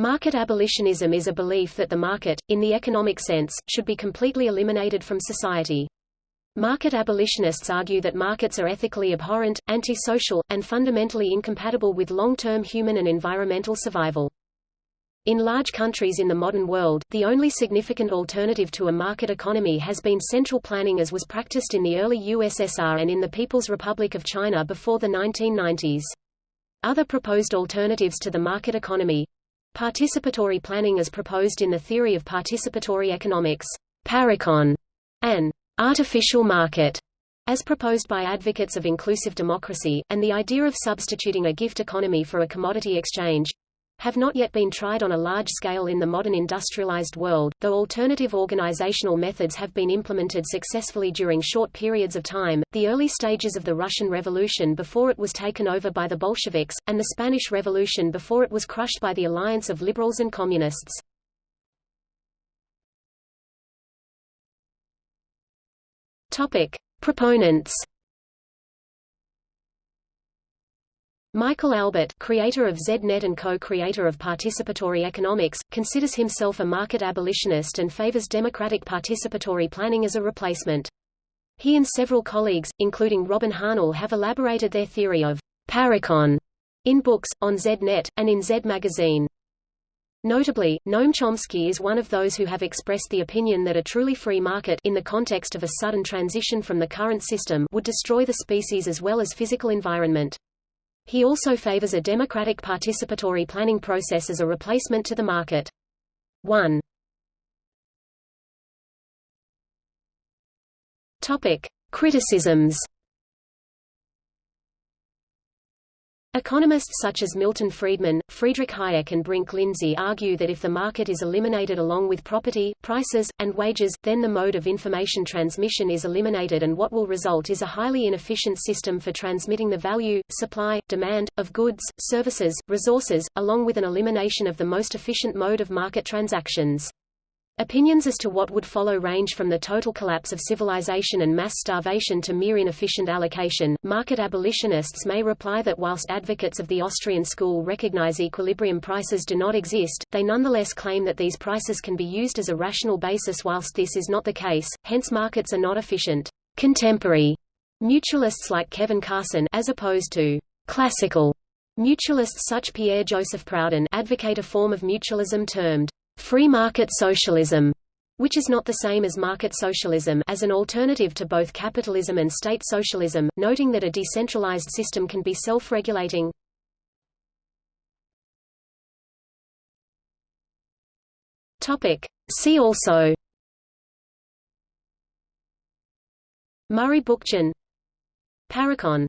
Market abolitionism is a belief that the market, in the economic sense, should be completely eliminated from society. Market abolitionists argue that markets are ethically abhorrent, antisocial, and fundamentally incompatible with long-term human and environmental survival. In large countries in the modern world, the only significant alternative to a market economy has been central planning as was practiced in the early USSR and in the People's Republic of China before the 1990s. Other proposed alternatives to the market economy, Participatory planning as proposed in the theory of participatory economics, Parecon, and artificial market, as proposed by advocates of inclusive democracy, and the idea of substituting a gift economy for a commodity exchange, have not yet been tried on a large scale in the modern industrialized world, though alternative organizational methods have been implemented successfully during short periods of time, the early stages of the Russian Revolution before it was taken over by the Bolsheviks, and the Spanish Revolution before it was crushed by the alliance of liberals and communists. Topic. Proponents Michael Albert, creator of ZNet and co-creator of participatory economics, considers himself a market abolitionist and favors democratic participatory planning as a replacement. He and several colleagues, including Robin Hahnel have elaborated their theory of Parecon in books, on ZNet, and in Z magazine. Notably, Noam Chomsky is one of those who have expressed the opinion that a truly free market in the context of a sudden transition from the current system would destroy the species as well as physical environment. He also favors a democratic participatory planning process as a replacement to the market. 1. Topic: Criticisms Economists such as Milton Friedman, Friedrich Hayek and Brink Lindsey argue that if the market is eliminated along with property, prices, and wages, then the mode of information transmission is eliminated and what will result is a highly inefficient system for transmitting the value, supply, demand, of goods, services, resources, along with an elimination of the most efficient mode of market transactions. Opinions as to what would follow range from the total collapse of civilization and mass starvation to mere inefficient allocation. Market abolitionists may reply that whilst advocates of the Austrian school recognize equilibrium prices do not exist, they nonetheless claim that these prices can be used as a rational basis whilst this is not the case, hence markets are not efficient. Contemporary mutualists like Kevin Carson as opposed to classical mutualists such Pierre-Joseph Proudhon advocate a form of mutualism termed free market socialism, which is not the same as market socialism as an alternative to both capitalism and state socialism, noting that a decentralized system can be self-regulating. See also Murray Bookchin Parecon